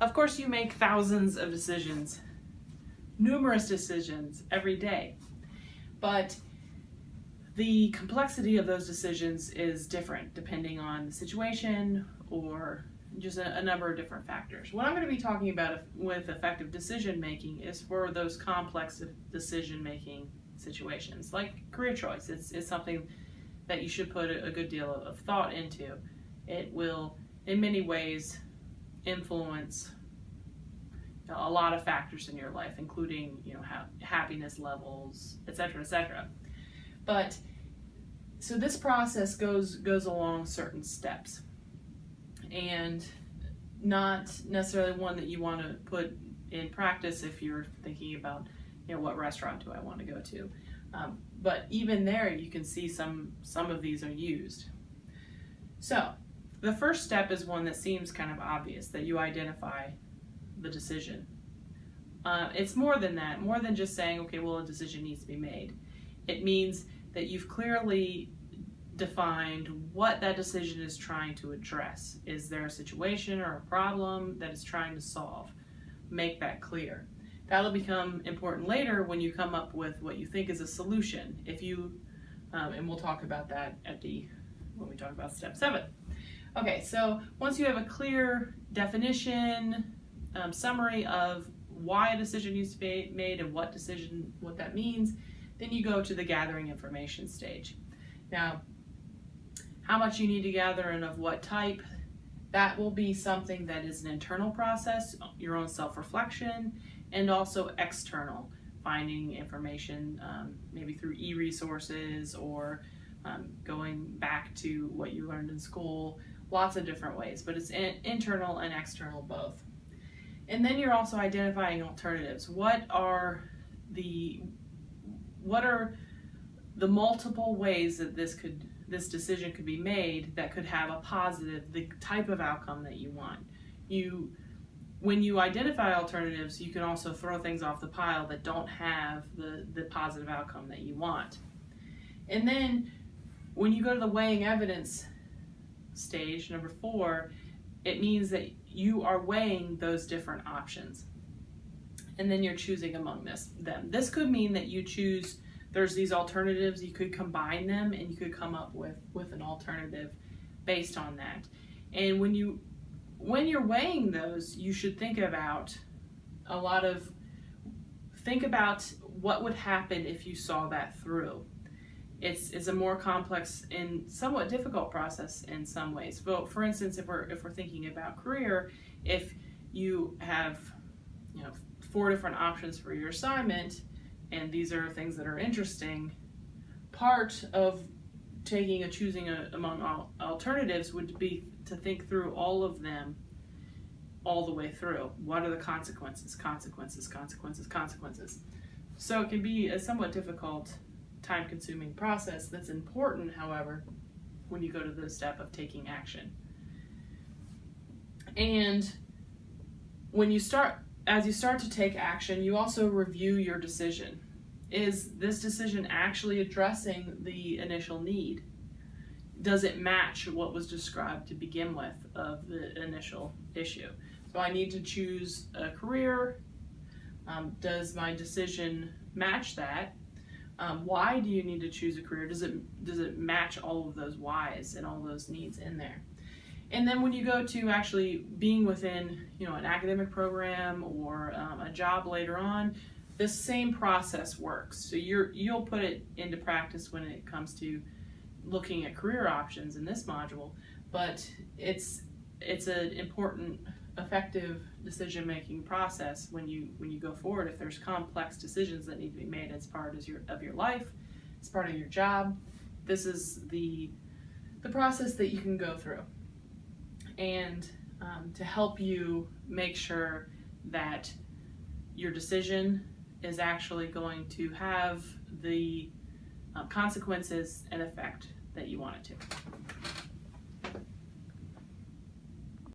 Of course, you make thousands of decisions, numerous decisions every day, but the complexity of those decisions is different depending on the situation or just a, a, number of different factors. What I'm going to be talking about with effective decision making is for those complex decision making situations, like career choice. It's, it's something that you should put a, a good deal of thought into. It will, in many ways, influence a lot of factors in your life, including you know ha- happiness levels, etc., etc. But so this process goes goes along certain steps and not necessarily one that you want to put in practice if you're thinking about you know what restaurant do I want to go to um, but even there you can see some some of these are used so the first step is one that seems kind of obvious that you identify the decision uh, it's more than that more than just saying okay well a decision needs to be made it means that you've clearly defined what that decision is trying to address. Is there a situation or a problem that it's trying to solve? Make that clear. That'll become important later when you come up with what you think is a solution. If you, um, and we'll talk about that at the when we talk about step seven. Okay, so once you have a clear definition, um, summary of why a decision needs to be made and what decision, what that means, then you go to the gathering information stage. Now, how much you need to gather and of what type. That will be something that is an internal process, your own self reflection, and also external, finding information um, maybe through e resources or um, going back to what you learned in school, lots of different ways, but it's in, internal and external both. And then you're also identifying alternatives. What are the what are the multiple ways that this could this decision could be made that could have a positive, the type of outcome that you want. You, when you identify alternatives, you can also throw things off the pile that don't have the, the positive outcome that you want. And then when you go to the weighing evidence stage, number four, it means that you are weighing those different options. And then you're choosing among this, them. This could mean that you choose there's these alternatives you could combine them and you could come up with with an alternative based on that and when you when you're weighing those you should think about a lot of think about what would happen if you saw that through it's, it's a more complex and somewhat difficult process in some ways but for instance if we're if we're thinking about career if you have you know four different options for your assignment and these are things that are interesting, part of taking a choosing a, among all alternatives would be to think through all of them all the way through. What are the consequences? Consequences, consequences, consequences. So it can be a somewhat difficult, time consuming process that's important, however, when you go to the step of taking action. And when you start as you start to take action, you also review your decision. Is this decision actually addressing the initial need? Does it match what was described to begin with of the initial issue? So I need to choose a career. Um, does my decision match that? Um, why do you need to choose a career? Does it does it match all of those whys and all those needs in there? And then when you go to actually being within, you know, an academic program or um, a job later on, the same process works. So you're you'll put it into practice when it comes to looking at career options in this module, but it's it's an important effective decision making process when you when you go forward if there's complex decisions that need to be made as part of your of your life as part of your job this is the the process that you can go through and um, to help you make sure that your decision is actually going to have the uh, consequences and effect that you want it to.